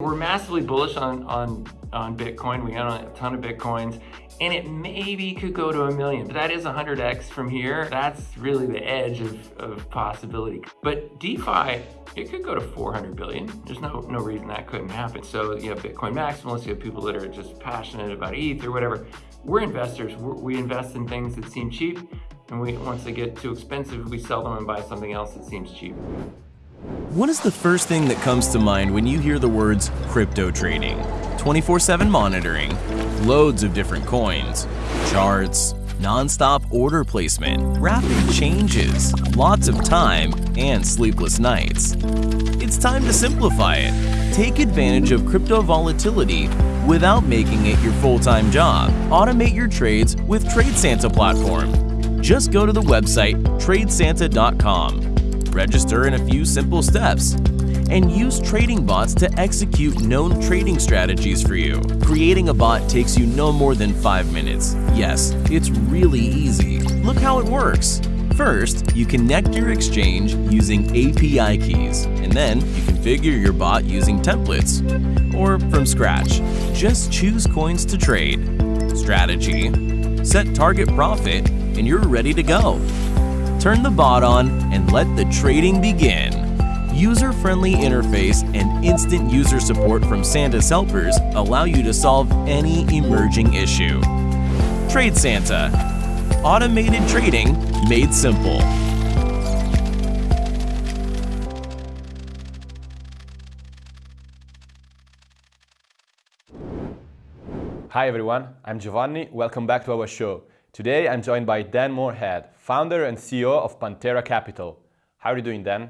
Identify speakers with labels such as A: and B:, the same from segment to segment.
A: We're massively bullish on, on, on Bitcoin. We own a ton of Bitcoins and it maybe could go to a million, but that is 100x from here. That's really the edge of, of possibility. But DeFi, it could go to 400 billion. There's no, no reason that couldn't happen. So you have Bitcoin maximalists, you have people that are just passionate about ETH or whatever. We're investors. We're, we invest in things that seem cheap. And we, once they get too expensive, we sell them and buy something else that seems cheap.
B: What is the first thing that comes to mind when you hear the words crypto trading? 24-7 monitoring, loads of different coins, charts, non-stop order placement, rapid changes, lots of time, and sleepless nights. It's time to simplify it. Take advantage of crypto volatility without making it your full-time job. Automate your trades with TradeSanta platform. Just go to the website tradesanta.com register in a few simple steps, and use trading bots to execute known trading strategies for you. Creating a bot takes you no more than 5 minutes. Yes, it's really easy. Look how it works. First, you connect your exchange using API keys, and then you configure your bot using templates. Or from scratch, just choose coins to trade. Strategy, set target profit, and you're ready to go. Turn the bot on and let the trading begin. User-friendly interface and instant user support from Santa's helpers allow you to solve any emerging issue. Trade Santa. Automated trading made simple.
C: Hi everyone, I'm Giovanni. Welcome back to our show. Today I'm joined by Dan Morehead, founder and CEO of Pantera Capital. How are you doing, Dan?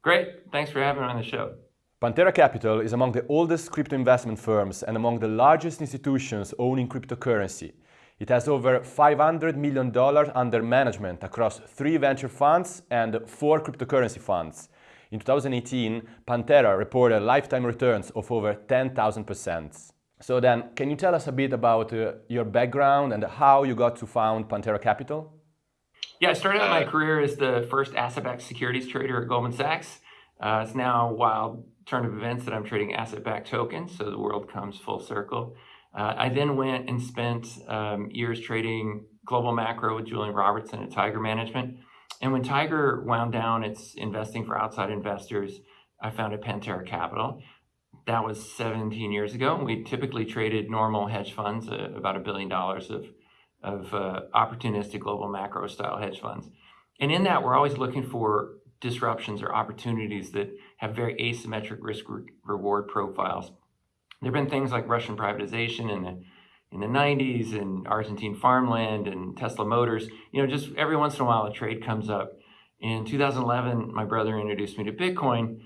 A: Great. Thanks for having me on the show.
C: Pantera Capital is among the oldest crypto investment firms and among the largest institutions owning cryptocurrency. It has over $500 million under management across three venture funds and four cryptocurrency funds. In 2018, Pantera reported lifetime returns of over 10,000%. So then, can you tell us a bit about uh, your background and how you got to found Pantera Capital?
A: Yeah, I started out my career as the first asset-backed securities trader at Goldman Sachs. Uh, it's now a wild turn of events that I'm trading asset-backed tokens, so the world comes full circle. Uh, I then went and spent um, years trading global macro with Julian Robertson at Tiger Management. And when Tiger wound down its investing for outside investors, I founded Pantera Capital that was 17 years ago. We typically traded normal hedge funds, uh, about a billion dollars of, of uh, opportunistic global macro style hedge funds. And in that, we're always looking for disruptions or opportunities that have very asymmetric risk re reward profiles. There have been things like Russian privatization in the in the 90s and Argentine farmland and Tesla Motors. You know, just every once in a while a trade comes up. In 2011, my brother introduced me to Bitcoin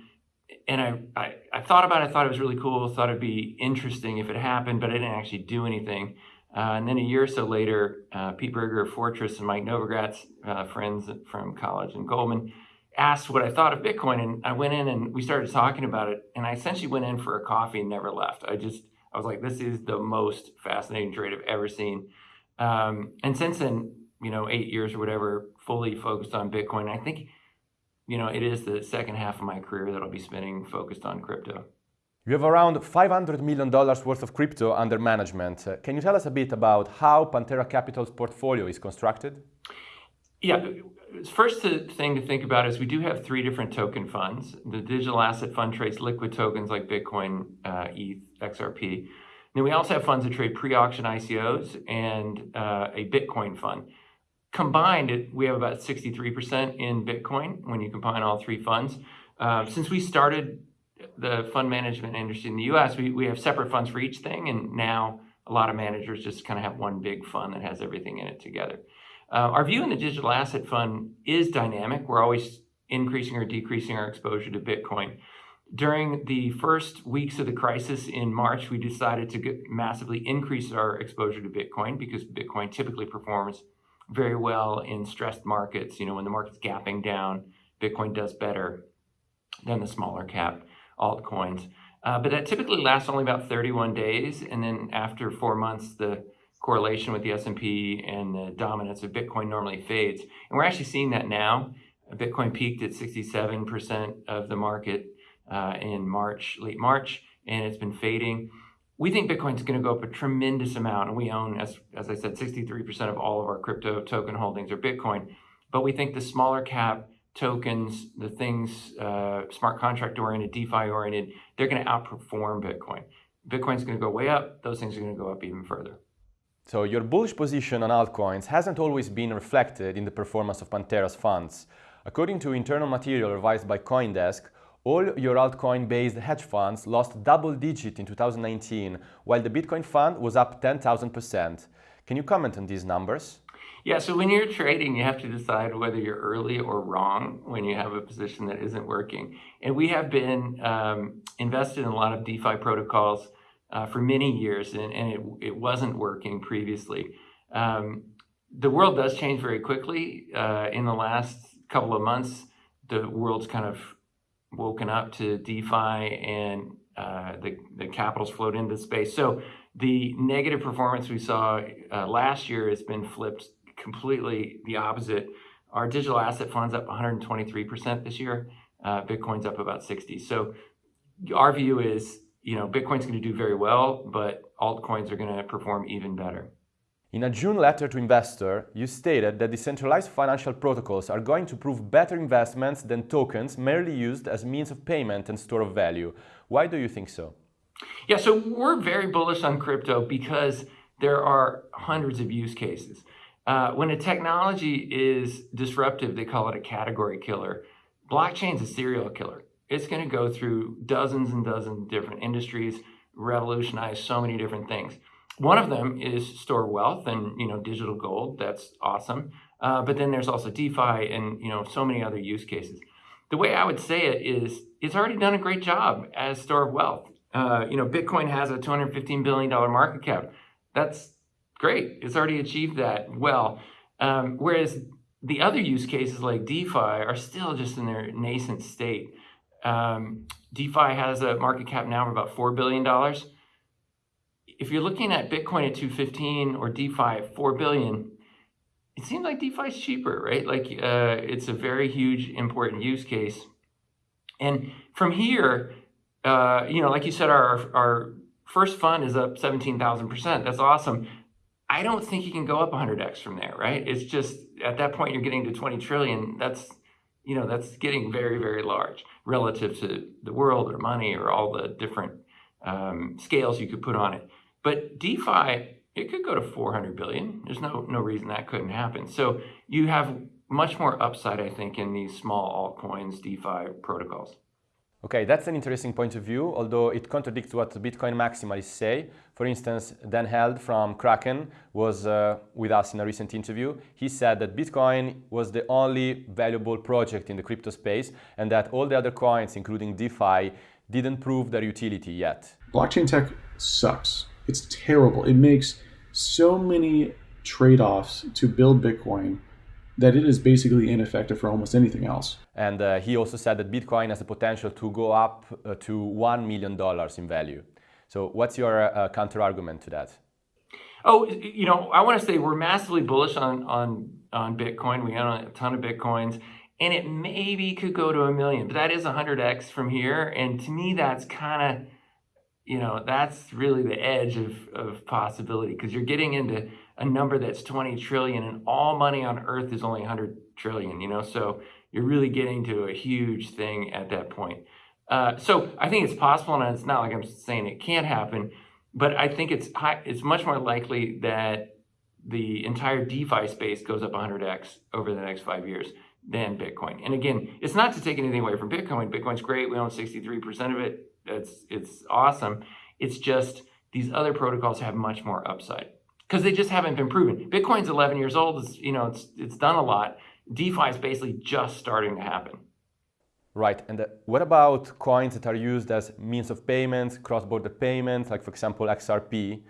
A: and I, I, I, thought about it, I thought it was really cool, thought it'd be interesting if it happened, but I didn't actually do anything. Uh, and then a year or so later, uh, Pete Briger of Fortress and Mike Novogratz, uh, friends from college and Goldman, asked what I thought of Bitcoin. And I went in and we started talking about it. And I essentially went in for a coffee and never left. I just, I was like, this is the most fascinating trade I've ever seen. Um, and since then, you know, eight years or whatever, fully focused on Bitcoin. I think you know, it is the second half of my career that I'll be spending focused on crypto.
C: You have around $500 million worth of crypto under management. Uh, can you tell us a bit about how Pantera Capital's portfolio is constructed?
A: Yeah, first thing to think about is we do have three different token funds. The digital asset fund trades liquid tokens like Bitcoin, uh, ETH, XRP. Then we also have funds that trade pre-auction ICOs and uh, a Bitcoin fund combined, we have about 63% in Bitcoin when you combine all three funds. Uh, since we started the fund management industry in the US, we, we have separate funds for each thing. And now a lot of managers just kind of have one big fund that has everything in it together. Uh, our view in the digital asset fund is dynamic. We're always increasing or decreasing our exposure to Bitcoin. During the first weeks of the crisis in March, we decided to massively increase our exposure to Bitcoin because Bitcoin typically performs very well in stressed markets. You know, when the market's gapping down, Bitcoin does better than the smaller cap altcoins. Uh, but that typically lasts only about 31 days. And then after four months, the correlation with the S&P and the dominance of Bitcoin normally fades. And we're actually seeing that now. Bitcoin peaked at 67% of the market uh, in March, late March, and it's been fading. We think Bitcoin's going to go up a tremendous amount, and we own, as, as I said, 63% of all of our crypto token holdings are Bitcoin. But we think the smaller cap tokens, the things uh, smart contract oriented, DeFi oriented, they're going to outperform Bitcoin. Bitcoin's going to go way up, those things are going to go up even further.
C: So your bullish position on altcoins hasn't always been reflected in the performance of Pantera's funds. According to internal material revised by Coindesk, all your altcoin-based hedge funds lost double digit in 2019, while the Bitcoin fund was up 10,000%. Can you comment on these numbers?
A: Yeah, so when you're trading, you have to decide whether you're early or wrong when you have a position that isn't working. And we have been um, invested in a lot of DeFi protocols uh, for many years, and, and it, it wasn't working previously. Um, the world does change very quickly. Uh, in the last couple of months, the world's kind of woken up to DeFi and uh, the, the capitals flowed into the space. So the negative performance we saw uh, last year has been flipped completely the opposite. Our digital asset fund's up 123% this year. Uh, Bitcoin's up about 60. So our view is you know, Bitcoin's going to do very well, but altcoins are going to perform even better.
C: In a June letter to investor, you stated that decentralized financial protocols are going to prove better investments than tokens merely used as means of payment and store of value. Why do you think so?
A: Yeah, so we're very bullish on crypto because there are hundreds of use cases. Uh, when a technology is disruptive, they call it a category killer. Blockchain's a serial killer it's going to go through dozens and dozens of different industries, revolutionize so many different things. One of them is store wealth and you know digital gold. That's awesome. Uh, but then there's also DeFi and you know so many other use cases. The way I would say it is, it's already done a great job as store of wealth. Uh, you know, Bitcoin has a 215 billion dollar market cap. That's great. It's already achieved that well. Um, whereas the other use cases like DeFi are still just in their nascent state. Um, DeFi has a market cap now of about $4 billion. If you're looking at Bitcoin at 215 or DeFi at 4 billion, it seems like DeFi is cheaper, right? Like uh, it's a very huge, important use case. And from here, uh, you know, like you said, our, our first fund is up 17,000%. That's awesome. I don't think you can go up 100x from there, right? It's just at that point you're getting to 20 trillion. That's you know, that's getting very, very large relative to the world or money or all the different um, scales you could put on it. But DeFi, it could go to 400 billion. There's no, no reason that couldn't happen. So you have much more upside, I think, in these small altcoins, DeFi protocols.
C: Okay, that's an interesting point of view, although it contradicts what Bitcoin maximalists say. For instance, Dan Held from Kraken was uh, with us in a recent interview. He said that Bitcoin was the only valuable project in the crypto space and that all the other coins, including DeFi, didn't prove their utility yet.
D: Blockchain tech sucks. It's terrible. It makes so many trade-offs to build Bitcoin that it is basically ineffective for almost anything else.
C: And uh, he also said that Bitcoin has the potential to go up uh, to $1 million in value. So what's your uh, counter argument to that?
A: Oh, you know, I want to say we're massively bullish on, on, on Bitcoin. We own a ton of Bitcoins and it maybe could go to a million, but that is 100x from here. And to me, that's kind of, you know, that's really the edge of, of possibility because you're getting into a number that's 20 trillion and all money on earth is only 100 trillion, you know? So you're really getting to a huge thing at that point. Uh, so I think it's possible, and it's not like I'm saying it can't happen, but I think it's high, it's much more likely that the entire DeFi space goes up 100x over the next five years than Bitcoin. And again, it's not to take anything away from Bitcoin. Bitcoin's great. We own 63% of it. It's, it's awesome. It's just these other protocols have much more upside because they just haven't been proven. Bitcoin's 11 years old. It's, you know, it's, it's done a lot. DeFi is basically just starting to happen.
C: Right. And uh, what about coins that are used as means of payments, cross-border payments, like for example XRP?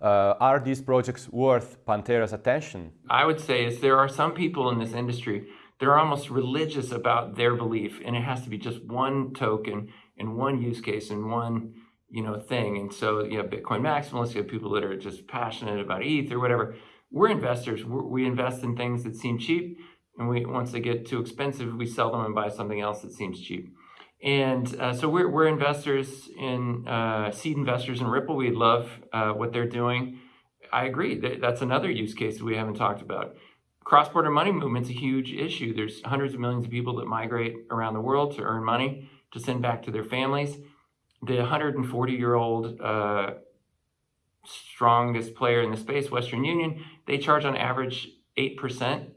C: Uh, are these projects worth Pantera's attention?
A: I would say is there are some people in this industry that are almost religious about their belief, and it has to be just one token and one use case and one you know, thing. And so you have Bitcoin maximalists, you have people that are just passionate about ETH or whatever. We're investors. We're, we invest in things that seem cheap, and we once they get too expensive, we sell them and buy something else that seems cheap. And uh, so we're, we're investors in uh, seed investors in Ripple. We love uh, what they're doing. I agree that that's another use case that we haven't talked about. Cross-border money movement's a huge issue. There's hundreds of millions of people that migrate around the world to earn money to send back to their families. The 140-year-old uh, strongest player in the space, Western Union, they charge on average 8%.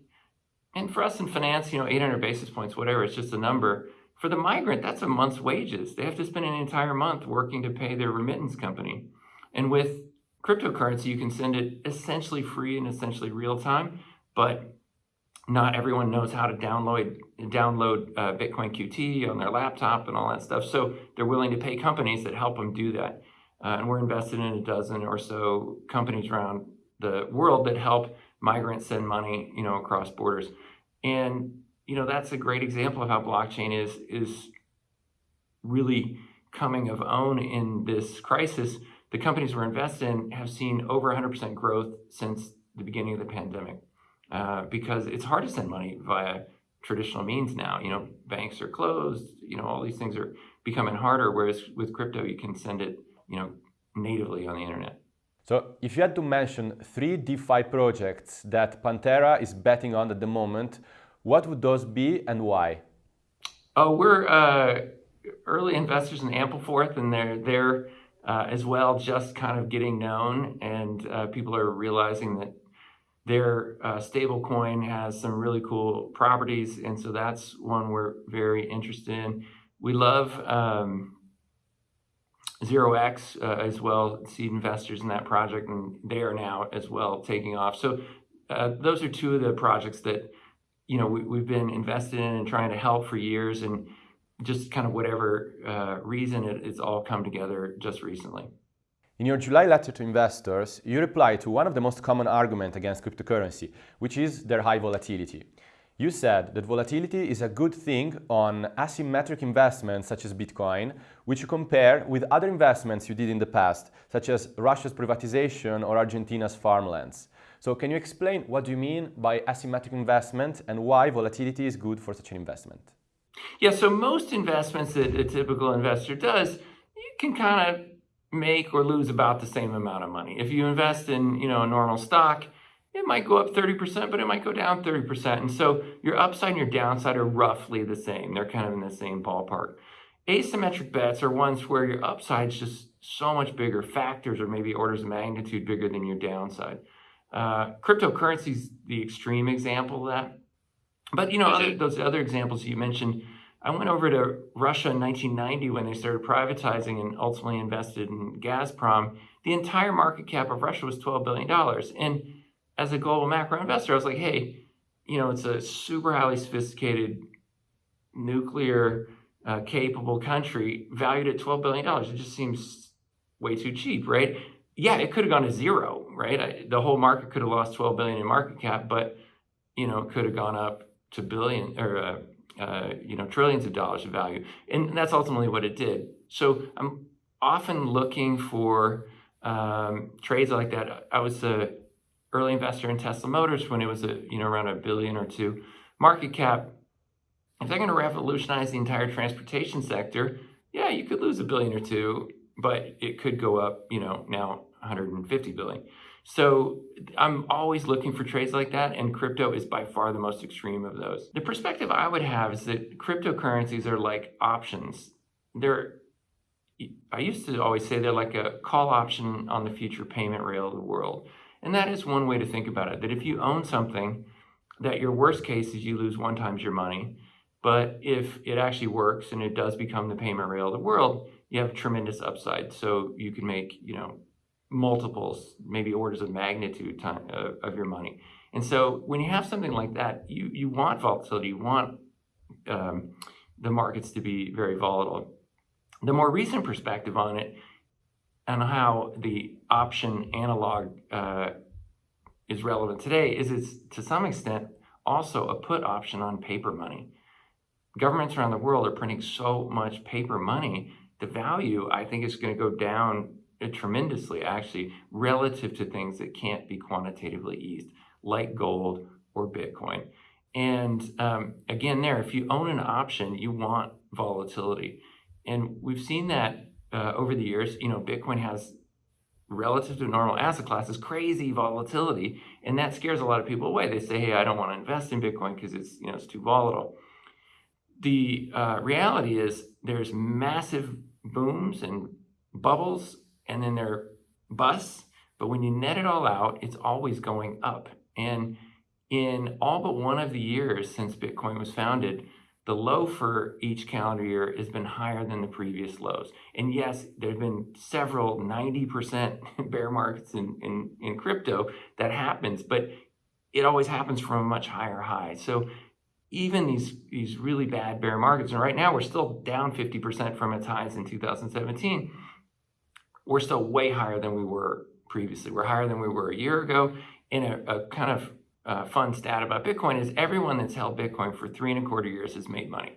A: And for us in finance, you know, 800 basis points, whatever, it's just a number. For the migrant, that's a month's wages. They have to spend an entire month working to pay their remittance company. And with cryptocurrency, you can send it essentially free and essentially real time, but not everyone knows how to download download uh, Bitcoin QT on their laptop and all that stuff. So they're willing to pay companies that help them do that. Uh, and we're invested in a dozen or so companies around the world that help migrants send money, you know, across borders. And you know, that's a great example of how blockchain is is really coming of own in this crisis. The companies we're invested in have seen over 100% growth since the beginning of the pandemic uh, because it's hard to send money via traditional means now. You know, banks are closed. You know, all these things are becoming harder. Whereas with crypto, you can send it, you know, natively on the internet.
C: So if you had to mention three DeFi projects that Pantera is betting on at the moment, what would those be and why?
A: Oh, we're uh, early investors in Ampleforth, and they're they're uh, as well just kind of getting known, and uh, people are realizing that their uh, stable coin has some really cool properties, and so that's one we're very interested in. We love um, Zero X uh, as well, seed investors in that project, and they are now as well taking off. So uh, those are two of the projects that you know we, have been invested in and trying to help for years, and just kind of whatever uh, reason it, it's all come together just recently.
C: In your July letter to investors, you reply to one of the most common arguments against cryptocurrency, which is their high volatility. You said that volatility is a good thing on asymmetric investments such as Bitcoin, which you compare with other investments you did in the past, such as Russia's privatization or Argentina's farmlands. So can you explain what you mean by asymmetric investment and why volatility is good for such an investment?
A: Yeah, so most investments that a typical investor does, you can kind of make or lose about the same amount of money. If you invest in, you know, a normal stock, it might go up 30%, but it might go down 30%. And so your upside and your downside are roughly the same. They're kind of in the same ballpark. Asymmetric bets are ones where your upside is just so much bigger, factors or maybe orders of magnitude bigger than your downside. Uh, cryptocurrency is the extreme example of that. But you know, other, those other examples you mentioned, I went over to Russia in 1990 when they started privatizing and ultimately invested in Gazprom. The entire market cap of Russia was $12 billion. And as a global macro investor, I was like, hey, you know, it's a super highly sophisticated nuclear uh, capable country valued at $12 billion. It just seems way too cheap, right? Yeah, it could have gone to zero, right? I, the whole market could have lost 12 billion in market cap, but you know, it could have gone up to billion or uh, uh, you know, trillions of dollars of value. And that's ultimately what it did. So I'm often looking for um, trades like that. I was a early investor in Tesla Motors when it was a, you know, around a billion or two market cap. If they're going to revolutionize the entire transportation sector, yeah, you could lose a billion or two, but it could go up, you know, now 150 billion. So I'm always looking for trades like that, and crypto is by far the most extreme of those. The perspective I would have is that cryptocurrencies are like options. They're I used to always say they're like a call option on the future payment rail of the world. And that is one way to think about it, that if you own something, that your worst case is you lose one times your money. But if it actually works and it does become the payment rail of the world, you have tremendous upside. So you can make, you know, multiples, maybe orders of magnitude time, uh, of your money. And so when you have something like that, you, you want volatility, you want um, the markets to be very volatile. The more recent perspective on it and how the option analog uh, is relevant today is it's to some extent also a put option on paper money. Governments around the world are printing so much paper money, the value I think is going to go down tremendously actually relative to things that can't be quantitatively eased like gold or Bitcoin. And um, again, there, if you own an option, you want volatility. And we've seen that uh, over the years. You know, Bitcoin has relative to normal asset classes, crazy volatility, and that scares a lot of people away. They say, "Hey, I don't want to invest in Bitcoin because it's you know it's too volatile." The uh, reality is there's massive booms and bubbles, and then their bus. But when you net it all out, it's always going up. And in all but one of the years since Bitcoin was founded, the low for each calendar year has been higher than the previous lows. And yes, there have been several 90% bear markets in, in, in crypto that happens, but it always happens from a much higher high. So even these, these really bad bear markets, and right now we're still down 50% from its highs in 2017, we're still way higher than we were previously. We're higher than we were a year ago. And a, a kind of uh, fun stat about Bitcoin is everyone that's held Bitcoin for three and a quarter years has made money.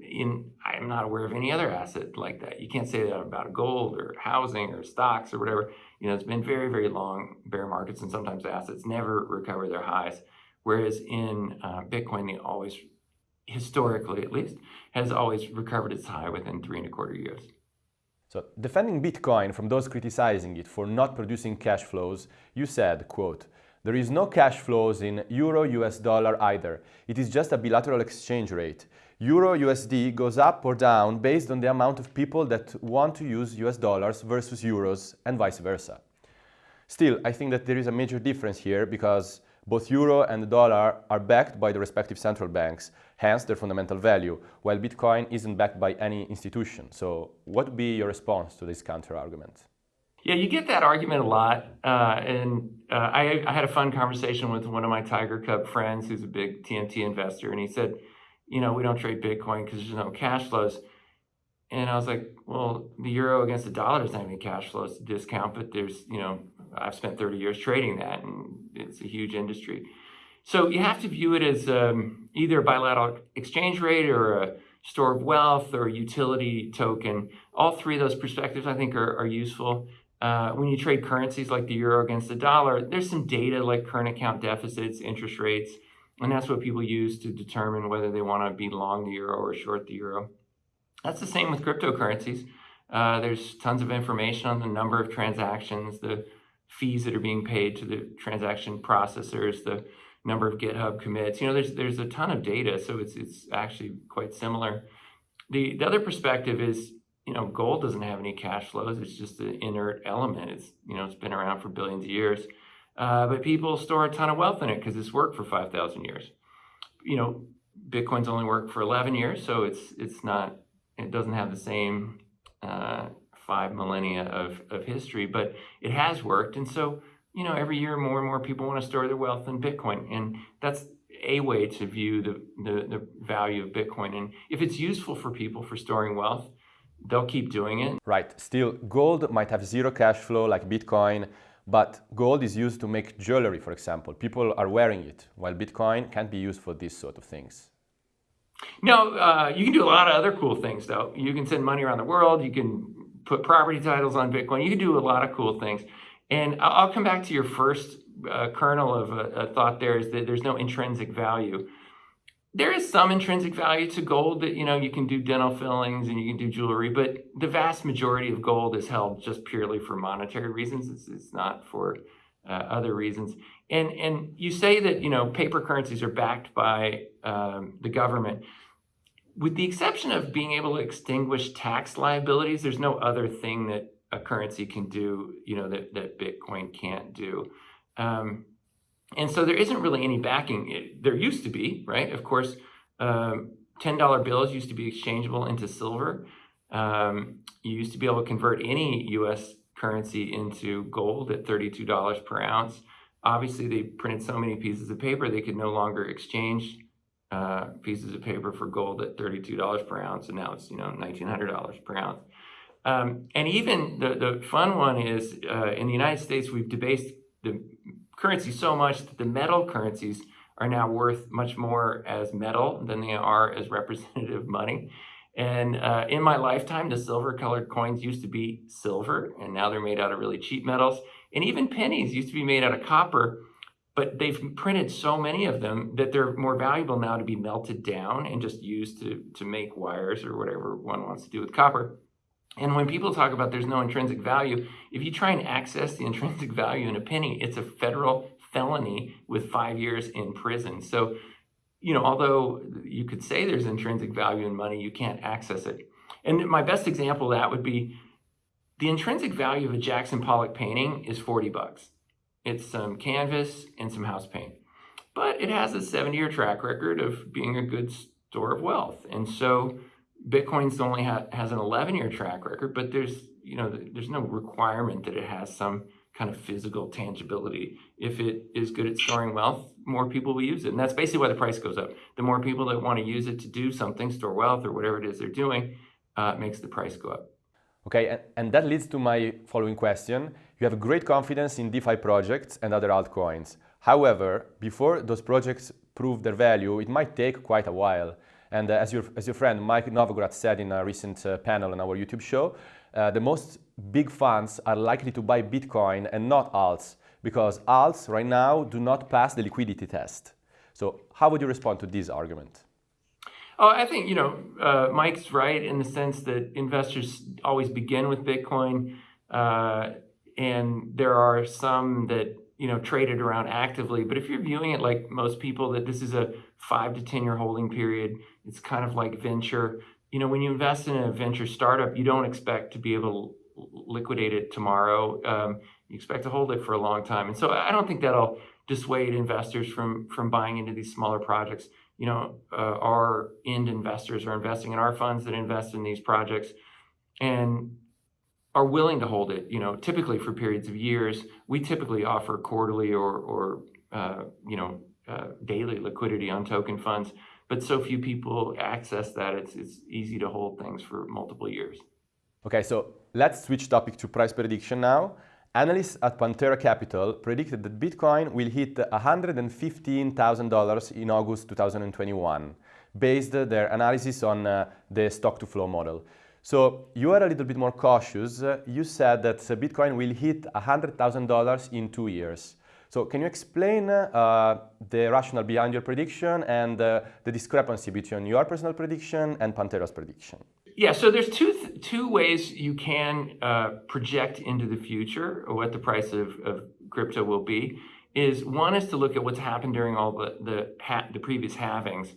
A: In, I'm not aware of any other asset like that. You can't say that about gold or housing or stocks or whatever. You know, it's been very, very long bear markets, and sometimes assets never recover their highs. Whereas in uh, Bitcoin, they always, historically at least, has always recovered its high within three and a quarter years.
C: So, defending Bitcoin from those criticizing it for not producing cash flows, you said, quote, there is no cash flows in euro US dollar either. It is just a bilateral exchange rate. Euro USD goes up or down based on the amount of people that want to use US dollars versus euros and vice versa. Still, I think that there is a major difference here because both euro and the dollar are backed by the respective central banks, hence their fundamental value, while Bitcoin isn't backed by any institution. So what would be your response to this counter-argument?
A: Yeah, you get that argument a lot. Uh, and uh, I, I, had a fun conversation with one of my Tiger Cub friends who's a big TMT investor. And he said, you know, we don't trade Bitcoin because there's no cash flows. And I was like, well, the euro against the dollar doesn't have any cash flows to discount, but there's, you know, I've spent 30 years trading that and it's a huge industry. So you have to view it as um, either a bilateral exchange rate or a store of wealth or a utility token. All three of those perspectives I think are, are useful. Uh, when you trade currencies like the euro against the dollar, there's some data like current account deficits, interest rates, and that's what people use to determine whether they want to be long the euro or short the euro. That's the same with cryptocurrencies. Uh, there's tons of information on the number of transactions, the fees that are being paid to the transaction processors, the number of GitHub commits. You know, there's there's a ton of data, so it's it's actually quite similar. The the other perspective is, you know, gold doesn't have any cash flows. It's just an inert element. It's you know, it's been around for billions of years, uh, but people store a ton of wealth in it because it's worked for five thousand years. You know, Bitcoin's only worked for eleven years, so it's it's not it doesn't have the same uh, five millennia of, of history, but it has worked. And so, you know, every year more and more people want to store their wealth in Bitcoin. And that's a way to view the, the, the value of Bitcoin. And if it's useful for people for storing wealth, they'll keep doing it.
C: Right. Still, gold might have zero cash flow like Bitcoin, but gold is used to make jewelry, for example. People are wearing it, while Bitcoin can't be used for these sort of things.
A: No, uh, you can do a lot of other cool things, though. You can send money around the world. You can put property titles on Bitcoin. You can do a lot of cool things. And I'll come back to your first uh, kernel of a, a, thought there is that there's no intrinsic value. There is some intrinsic value to gold that, you know, you can do dental fillings and you can do jewelry, but the vast majority of gold is held just purely for monetary reasons. It's, it's not for uh, other reasons. And, and you say that, you know, paper currencies are backed by um, the government with the exception of being able to extinguish tax liabilities, there's no other thing that a currency can do, you know, that, that Bitcoin can't do. Um, and so there isn't really any backing. It, there used to be, right? Of course, um, $10 bills used to be exchangeable into silver. Um, you used to be able to convert any US currency into gold at $32 per ounce. Obviously, they printed so many pieces of paper, they could no longer exchange uh, pieces of paper for gold at $32 per ounce, and now it's, you know, $1,900 per ounce. Um, and even the, the fun one is uh, in the United States, we've debased the currency so much that the metal currencies are now worth much more as metal than they are as representative money. And uh, in my lifetime, the silver colored coins used to be silver, and now they're made out of really cheap metals. And even pennies used to be made out of copper, but they've printed so many of them that they're more valuable now to be melted down and just used to, to make wires or whatever one wants to do with copper. And when people talk about there's no intrinsic value, if you try and access the intrinsic value in a penny, it's a federal felony with five years in prison. So, you know, although you could say there's intrinsic value in money, you can't access it. And my best example of that would be the intrinsic value of a Jackson Pollock painting is 40 bucks. It's some canvas and some house paint. But it has a 70 year track record of being a good store of wealth. And so Bitcoin's only ha- has an 11 year track record, but there's, you know, there's no requirement that it has some kind of physical tangibility. If it is good at storing wealth, more people will use it. And that's basically why the price goes up. The more people that want to use it to do something, store wealth or whatever it is they're doing, uh, makes the price go up.
C: Okay, and, and that leads to my following question. You have great confidence in DeFi projects and other altcoins. However, before those projects prove their value, it might take quite a while. And uh, as, your, as your friend Mike Novogratz said in a recent uh, panel on our YouTube show, uh, the most big funds are likely to buy Bitcoin and not alts because alts right now do not pass the liquidity test. So how would you respond to this argument?
A: Oh, I think, you know, uh, Mike's right in the sense that investors always begin with Bitcoin. Uh, and there are some that, you know, traded around actively. But if you're viewing it like most people, that this is a five to 10 year holding period, it's kind of like venture. You know, when you invest in a venture startup, you don't expect to be able to liquidate it tomorrow. Um, you expect to hold it for a long time. And so I don't think that'll dissuade investors from, from buying into these smaller projects you know, uh, our end investors are investing in our funds that invest in these projects and are willing to hold it, you know, typically for periods of years. We typically offer quarterly or, or uh, you know, uh, daily liquidity on token funds, but so few people access that, it's, it's easy to hold things for multiple years.
C: Okay, so let's switch topic to price prediction now. Analysts at Pantera Capital predicted that Bitcoin will hit $115,000 in August 2021, based their analysis on uh, the stock to flow model. So you are a little bit more cautious. you said that Bitcoin will hit $100,000 in two years. So can you explain uh, the rationale behind your prediction and uh, the discrepancy between your personal prediction and Pantera's prediction?
A: Yeah, so there's two th- two ways you can uh, project into the future what the price of, of crypto will be. Is one is to look at what's happened during all the the, the previous halvings,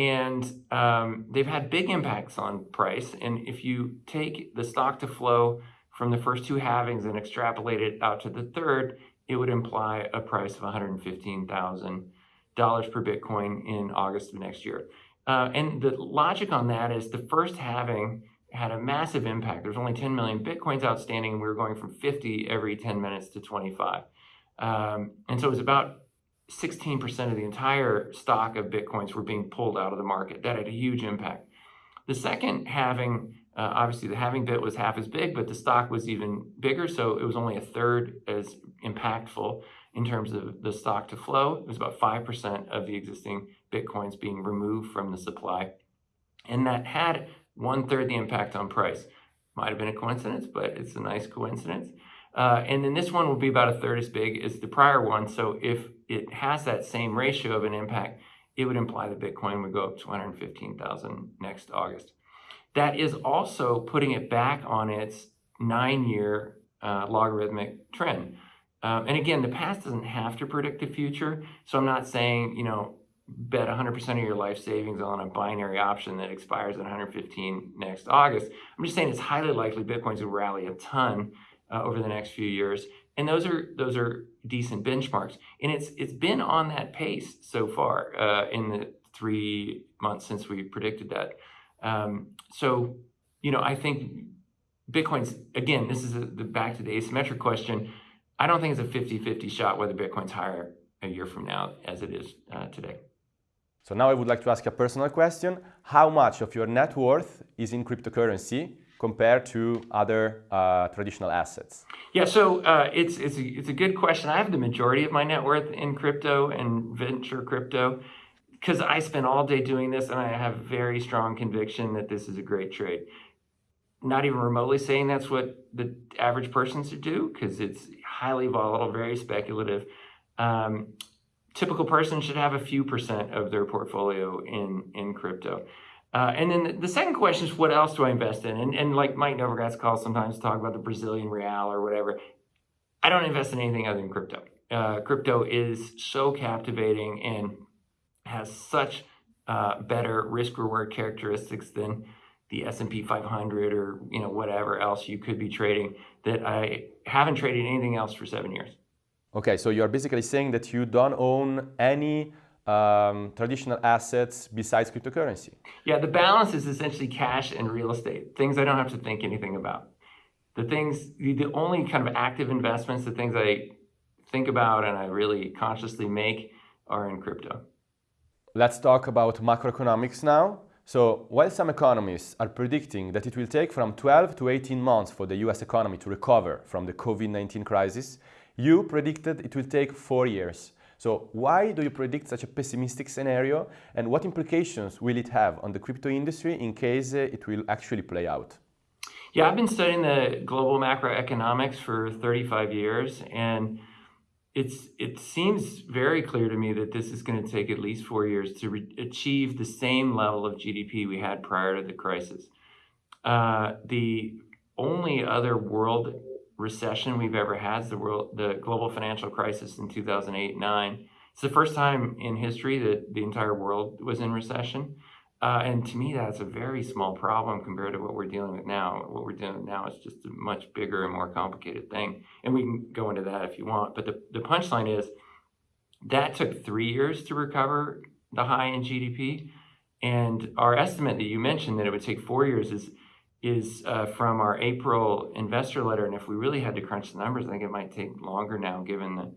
A: and um, they've had big impacts on price. And if you take the stock to flow from the first two halvings and extrapolate it out to the third, it would imply a price of one hundred fifteen thousand dollars per Bitcoin in August of next year. Uh, and the logic on that is the first halving had a massive impact. There's only 10 million Bitcoins outstanding, and we were going from 50 every 10 minutes to 25. Um, and so it was about 16% of the entire stock of Bitcoins were being pulled out of the market. That had a huge impact. The second halving, uh, obviously the halving bit was half as big, but the stock was even bigger, so it was only a third as impactful in terms of the stock to flow. It was about 5% of the existing Bitcoins being removed from the supply. And that had one third the impact on price. Might have been a coincidence, but it's a nice coincidence. Uh, and then this one will be about a third as big as the prior one. So if it has that same ratio of an impact, it would imply that Bitcoin would go up to 215,000 next August. That is also putting it back on its nine year uh, logarithmic trend. Um, and again, the past doesn't have to predict the future. So I'm not saying, you know, bet 100% of your life savings on a binary option that expires at 115 next August. I'm just saying it's highly likely Bitcoin's will rally a ton uh, over the next few years. And those are those are decent benchmarks. And it's it's been on that pace so far uh, in the three months since we predicted that. Um, so, you know, I think Bitcoin's, again, this is a, the back to the asymmetric question I don't think it's a 50-50 shot whether Bitcoin's higher a year from now as it is uh, today.
C: So now I would like to ask a personal question. How much of your net worth is in cryptocurrency compared to other uh, traditional assets?
A: Yeah, so uh, it's, it's, a, it's a good question. I have the majority of my net worth in crypto and venture crypto because I spend all day doing this and I have very strong conviction that this is a great trade. Not even remotely saying that's what the average person should do because it's highly volatile, very speculative. Um, typical person should have a few percent of their portfolio in in crypto. Uh, and then the, second question is, what else do I invest in? And, and like Mike Novogratz calls sometimes talk about the Brazilian real or whatever. I don't invest in anything other than crypto. Uh, crypto is so captivating and has such uh, better risk reward characteristics than the S&P 500 or you know whatever else you could be trading that I haven't traded anything else for seven years.
C: Okay, so you're basically saying that you don't own any um, traditional assets besides cryptocurrency.
A: Yeah, the balance is essentially cash and real estate, things I don't have to think anything about. The things, the only kind of active investments, the things I think about and I really consciously make are in crypto.
C: Let's talk about macroeconomics now. So while some economists are predicting that it will take from 12 to 18 months for the US economy to recover from the COVID-19 crisis, you predicted it will take four years. So why do you predict such a pessimistic scenario and what implications will it have on the crypto industry in case it will actually play out?
A: Yeah, I've been studying the global macroeconomics for 35 years and it's it seems very clear to me that this is going to take at least four years to achieve the same level of GDP we had prior to the crisis. Uh, the only other world recession we've ever had, the world, the global financial crisis in 2008 9. It's the first time in history that the entire world was in recession. Uh, and to me, that's a very small problem compared to what we're dealing with now. What we're dealing with now is just a much bigger and more complicated thing. And we can go into that if you want. But the, the punchline is that took three years to recover the high in GDP. And our estimate that you mentioned that it would take four years is is uh, from our April investor letter. And if we really had to crunch the numbers, I think it might take longer now, given the,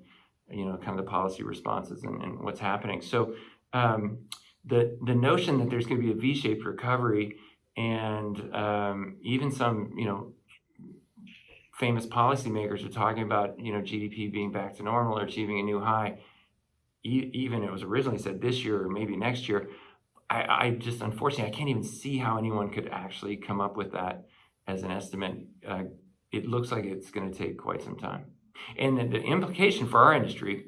A: you know, kind of the policy responses and, and what's happening. So um, the the notion that there's going to be a V-shaped recovery, and um, even some, you know, famous policymakers are talking about, you know, GDP being back to normal or achieving a new high. E- even it was originally said this year or maybe next year. I, I just unfortunately I can't even see how anyone could actually come up with that as an estimate. Uh, it looks like it's going to take quite some time. And the, the implication for our industry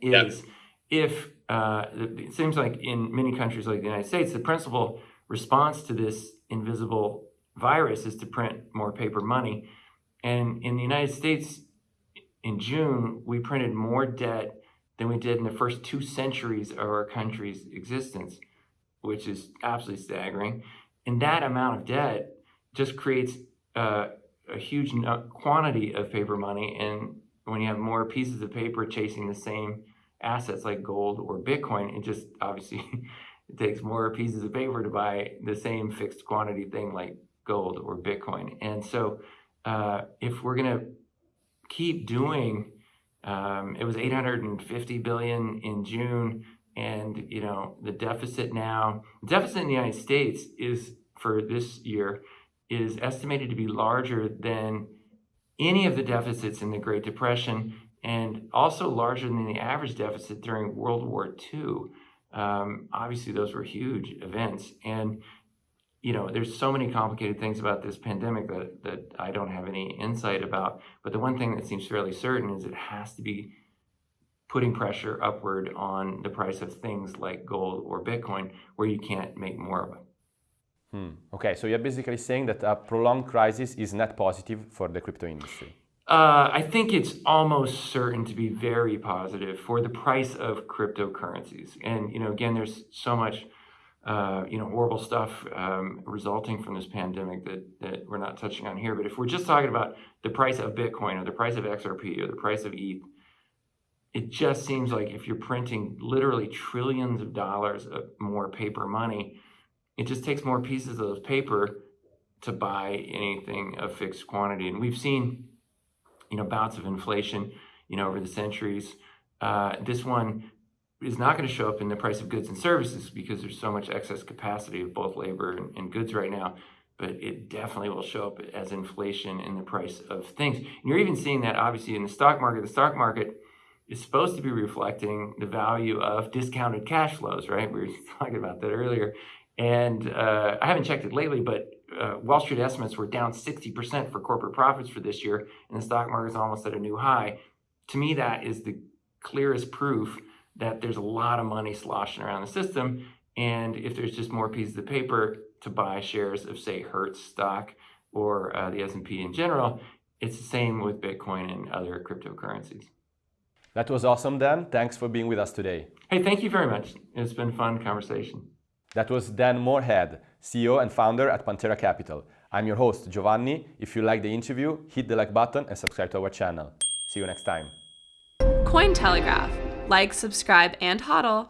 A: is if uh, it seems like in many countries like the United States, the principal response to this invisible virus is to print more paper money. And in the United States, in June, we printed more debt than we did in the first two centuries of our country's existence which is absolutely staggering. And that amount of debt just creates uh, a huge quantity of paper money. And when you have more pieces of paper chasing the same assets like gold or Bitcoin, it just obviously it takes more pieces of paper to buy the same fixed quantity thing like gold or Bitcoin. And so uh, if we're going to keep doing, um, it was 850 billion in June and you know the deficit now the deficit in the united states is for this year is estimated to be larger than any of the deficits in the great depression and also larger than the average deficit during world war ii um, obviously those were huge events. And you know there's so many complicated things about this pandemic that, that i don't have any insight about. But the one thing that seems fairly certain is it has to be putting pressure upward on the price of things like gold or Bitcoin where you can't make more of it.
C: Hmm. Okay, so you're basically saying that a prolonged crisis is net positive for the crypto industry.
A: Uh, I think it's almost certain to be very positive for the price of cryptocurrencies. And you know, again, there's so much, uh, you know, horrible stuff um, resulting from this pandemic that that we're not touching on here. But if we're just talking about the price of Bitcoin or the price of XRP or the price of ETH, it just seems like if you're printing literally trillions of dollars of more paper money, it just takes more pieces of paper to buy anything of fixed quantity. And we've seen, you know, bouts of inflation, you know, over the centuries. Uh, this one is not going to show up in the price of goods and services because there's so much excess capacity of both labor and, and goods right now. But it definitely will show up as inflation in the price of things. And you're even seeing that obviously in the stock market. The stock market is supposed to be reflecting the value of discounted cash flows, right? We were talking about that earlier. And uh, I haven't checked it lately, but uh, Wall Street estimates were down 60% for corporate profits for this year, and the stock market is almost at a new high. To me, that is the clearest proof that there's a lot of money sloshing around the system. And if there's just more pieces of paper to buy shares of, say, Hertz stock or uh, the S&P in general, it's the same with Bitcoin and other cryptocurrencies.
C: That was awesome, Dan. Thanks for being with us today.
A: Hey, thank you very much. It's been a fun conversation.
C: That was Dan Morehead, CEO and founder at Pantera Capital. I'm your host, Giovanni. If you like the interview, hit the like button and subscribe to our channel. See you next time.
E: Cointelegraph. Like, subscribe, and hodl.